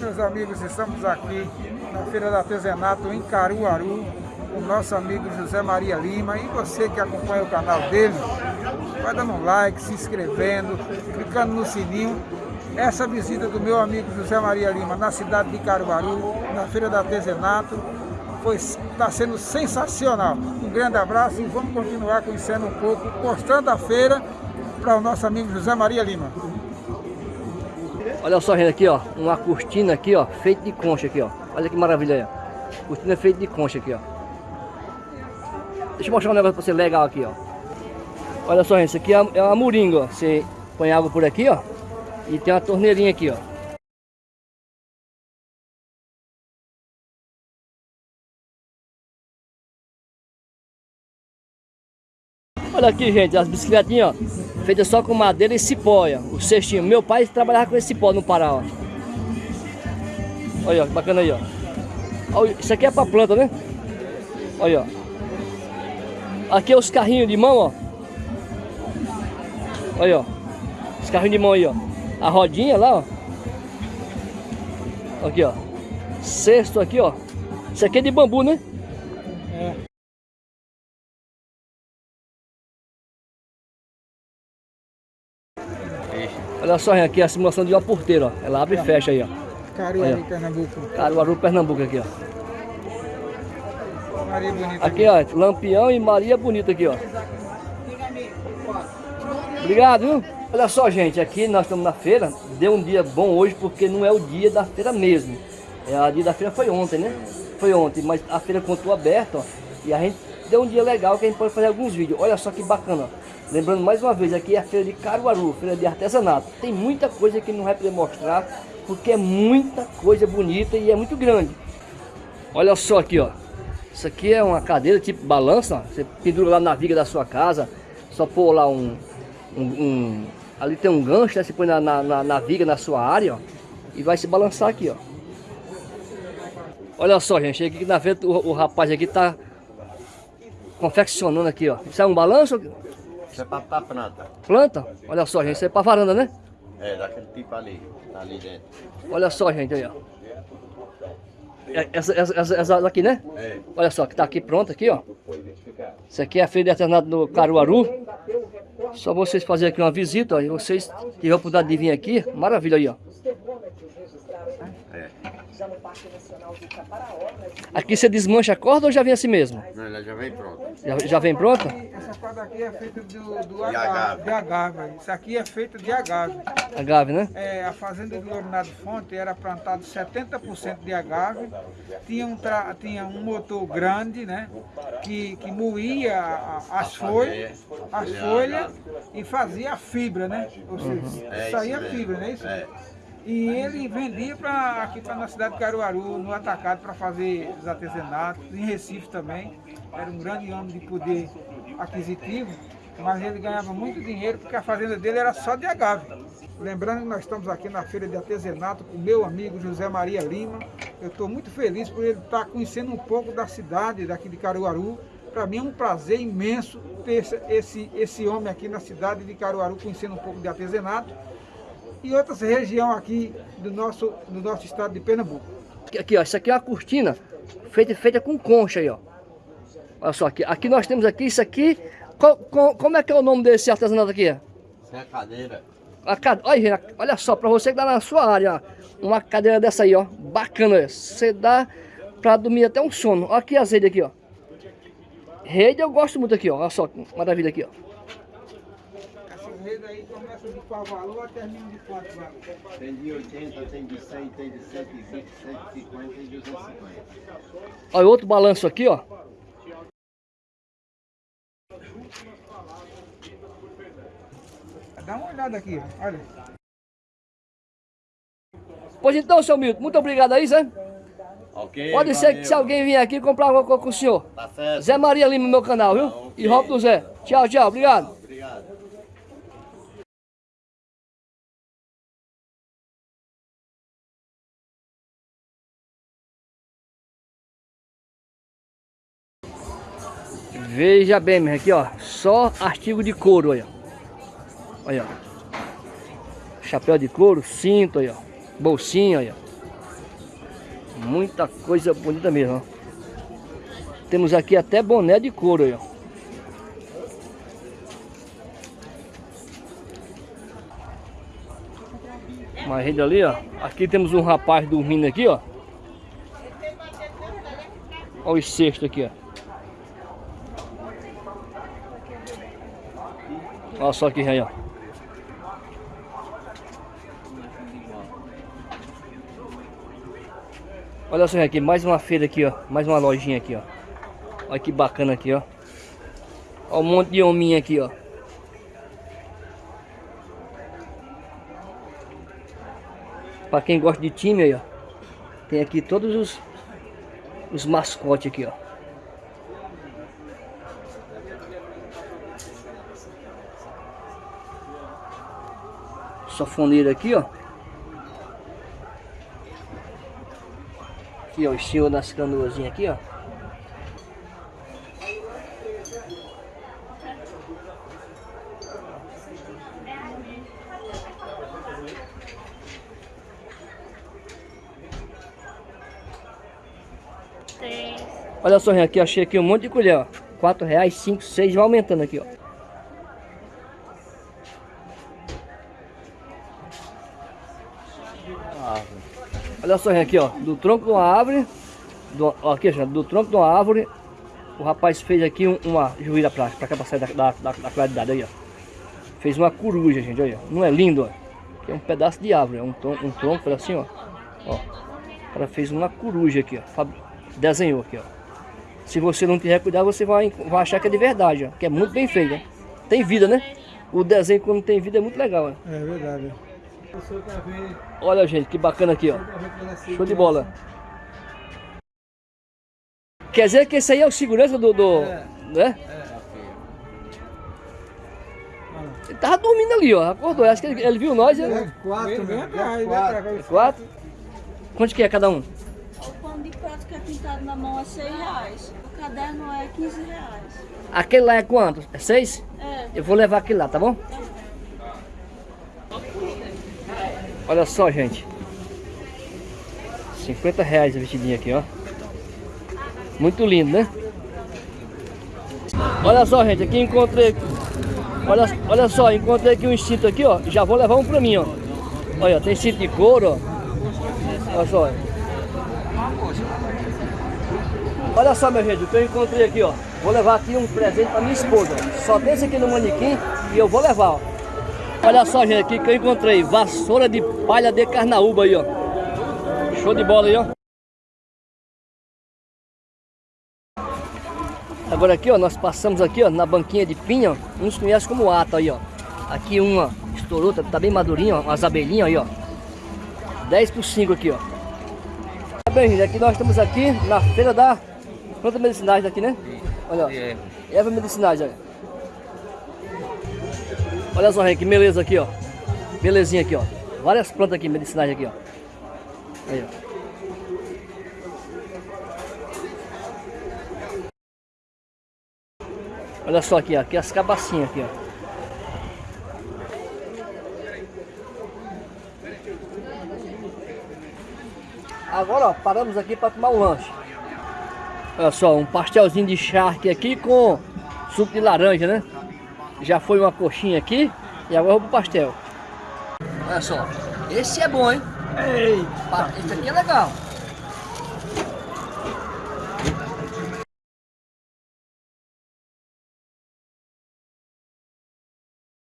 meus amigos, estamos aqui na Feira do Artesanato em Caruaru, com nosso amigo José Maria Lima. E você que acompanha o canal dele, vai dando um like, se inscrevendo, clicando no sininho. Essa visita do meu amigo José Maria Lima na cidade de Caruaru, na Feira do Artesanato, está sendo sensacional. Um grande abraço e vamos continuar conhecendo um pouco, mostrando a feira para o nosso amigo José Maria Lima. Olha só, gente, aqui, ó, uma cortina aqui, ó, feita de concha aqui, ó. Olha que maravilha aí, ó. Cortina feita de concha aqui, ó. Deixa eu mostrar um negócio pra você legal aqui, ó. Olha só, gente, isso aqui é uma moringa, ó. Você põe água por aqui, ó. E tem uma torneirinha aqui, ó. Olha aqui, gente, as bicicletinhas, ó, feitas só com madeira e cipó, ó, o cestinho. Meu pai trabalhava com esse cipó no Pará, ó. Olha, ó, bacana aí, ó. Isso aqui é pra planta, né? Olha, ó. Aqui é os carrinhos de mão, ó. Olha, ó. Os carrinhos de mão aí, ó. A rodinha lá, ó. Aqui, ó. Cesto aqui, ó. Isso aqui é de bambu, né? Olha só aqui a simulação de uma porteira, ó. Ela abre e fecha aí, ó. Caruaru, Pernambuco. Caruaru, Pernambuco aqui, ó. Maria Bonita. Aqui, ó. Lampião e Maria Bonita aqui, ó. Obrigado, viu? Olha só, gente. Aqui nós estamos na feira. Deu um dia bom hoje porque não é o dia da feira mesmo. É, a dia da feira foi ontem, né? Foi ontem, mas a feira continua aberta, ó. E a gente deu um dia legal que a gente pode fazer alguns vídeos. Olha só que bacana, ó. Lembrando mais uma vez, aqui é a feira de Caruaru, feira de artesanato. Tem muita coisa que não vai poder mostrar, porque é muita coisa bonita e é muito grande. Olha só aqui, ó. Isso aqui é uma cadeira tipo balança, ó. Você pendura lá na viga da sua casa, só pôr lá um... um, um ali tem um gancho, né? Você põe na, na, na, viga na sua área, ó. E vai se balançar aqui, ó. Olha só, gente. Aqui na frente o, o rapaz aqui tá confeccionando aqui, ó. Isso é um balanço? Isso é pra, pra planta. Planta? Olha só, gente, isso é pra varanda, né? É, daquele tipo ali, tá ali dentro. Olha só, gente, aí, ó. É, essa, essa, essa, daqui, né? É. Olha só, que tá aqui pronta aqui, ó. Isso aqui é a feira de artesanato do Caruaru. Só vocês fazerem aqui uma visita, ó. E vocês tiverem a oportunidade de vir aqui, maravilha aí, ó. Caparaó. Aqui você desmancha a corda ou já vem assim mesmo? Não, ela já vem pronta. Já, já vem pronta? Essa corda aqui é feita do, do agave, de agave. Isso aqui é feita de agave. Agave, né? É, a fazenda de Glorinado Fonte era plantado 70% de agave. Tinha um, tra, tinha um motor grande, né? Que, que moía as folhas, as folhas e fazia a fibra, né? Ou seja, uhum. É saía a fibra, não é isso? É. E ele vendia pra, aqui para na cidade de Caruaru, no atacado, para fazer os artesanatos, em Recife também. Era um grande homem de poder aquisitivo, mas ele ganhava muito dinheiro porque a fazenda dele era só de agave. Lembrando que nós estamos aqui na feira de artesanato com meu amigo José Maria Lima. Eu estou muito feliz por ele estar conhecendo um pouco da cidade daqui de Caruaru. Para mim é um prazer imenso ter esse, esse homem aqui na cidade de Caruaru conhecendo um pouco de artesanato e outras regiões aqui do nosso, do nosso estado de Pernambuco. Aqui, ó, isso aqui é uma cortina feita, feita com concha aí, ó. Olha só, aqui, aqui nós temos aqui, isso aqui, qual, qual, como é que é o nome desse artesanato aqui? Isso é a cadeira. A cade... olha, olha só, para você que dá tá na sua área, ó, uma cadeira dessa aí, ó, bacana, você dá para dormir até um sono. Olha aqui as redes aqui, ó. Rede eu gosto muito aqui, ó, olha só, maravilha aqui, ó rede aí começa de qual valor termina de quanto valor? Tem de 80, tem de 100, tem de 120, 150 e 250. Olha outro balanço aqui, ó. Dá uma olhada aqui, olha. Pois então, seu Milton, muito obrigado aí, Zé. Okay, Pode ser que se alguém vier aqui comprar alguma coisa com o senhor. Tá certo. Zé Maria Lima no meu canal, viu? Tá, okay. E Rob do Zé. Tchau, tchau. Obrigado. Veja bem, aqui ó, só artigo de couro, olha. Olha, Chapéu de couro, cinto, olha. Bolsinha, olha. Muita coisa bonita mesmo, ó. Temos aqui até boné de couro ó. Uma rede ali, ó. Aqui temos um rapaz dormindo aqui, ó. Olha os cestos aqui, ó. Olha só aqui aí, ó. Olha só aqui, mais uma feira aqui, ó. Mais uma lojinha aqui, ó. Olha que bacana aqui, ó. Olha um monte de hominha aqui, ó. Pra quem gosta de time aí, ó. Tem aqui todos os, os mascotes aqui, ó. Sofoneira aqui, ó. Aqui, ó, o senhor das canoazinhas aqui, ó. Olha só, aqui, achei aqui um monte de colher, ó. 4 reais, 5, 6, vai aumentando aqui, ó. Só, aqui, ó, do tronco de uma árvore, do, ó, aqui, gente, do tronco de uma árvore, o rapaz fez aqui um, uma juíra pra, pra cá, pra sair da, da, da, da claridade aí, ó. Fez uma coruja, gente, olha, não é lindo, ó. É um pedaço de árvore, é um, um tronco, assim, ó. Ó, o cara fez uma coruja aqui, ó, desenhou aqui, ó. Se você não tiver cuidado, você vai, vai achar que é de verdade, ó, que é muito bem feito, né? Tem vida, né? O desenho quando tem vida é muito legal. É verdade. Olha, gente, que bacana aqui, ó. Show de bola. Quer dizer que esse aí é o segurança do... do É. Né? Ele tava dormindo ali, ó. Acordou. Acho que ele, ele viu nós. Ele... É quatro, Vem né? cá, Vem vem cá, cá. vem. Quatro. Quanto que é cada um? O pano de prato que é pintado na mão é 6 reais. O caderno é 15 reais. Aquele lá é quanto? É seis? É. Eu vou levar aquele lá, tá bom? Olha só, gente. 50 reais a vestidinha aqui, ó. Muito lindo, né? Olha só, gente. Aqui encontrei... Olha, olha só, encontrei aqui um cinto aqui, ó. Já vou levar um pra mim, ó. Olha, tem cinto de couro, ó. Olha só. Olha só, meu gente, o que eu encontrei aqui, ó. Vou levar aqui um presente pra minha esposa. Só tem esse aqui no manequim e eu vou levar, ó. Olha só, gente, aqui que eu encontrei. Vassoura de palha de carnaúba aí, ó. Show de bola aí, ó. Agora aqui, ó, nós passamos aqui, ó, na banquinha de pinha, ó. Uns conhecem como ata aí, ó. Aqui uma estourou, tá, tá bem madurinha, ó. Umas abelhinhas aí, ó. 10 por 5 aqui, ó. Tá bem, gente, aqui nós estamos aqui na feira da planta medicinais daqui, né? Olha, ó. Erva medicinais, olha. Olha só, que beleza aqui, ó. Belezinha aqui, ó. Várias plantas aqui, medicinais aqui, ó. Aí, ó. Olha só aqui, ó. Aqui as cabacinhas aqui, ó. Agora, ó, paramos aqui para tomar um lanche. Olha só, um pastelzinho de charque aqui com suco de laranja, né? Já foi uma coxinha aqui e agora vou pro pastel. Olha só, esse é bom, hein? Ei, esse aqui é legal.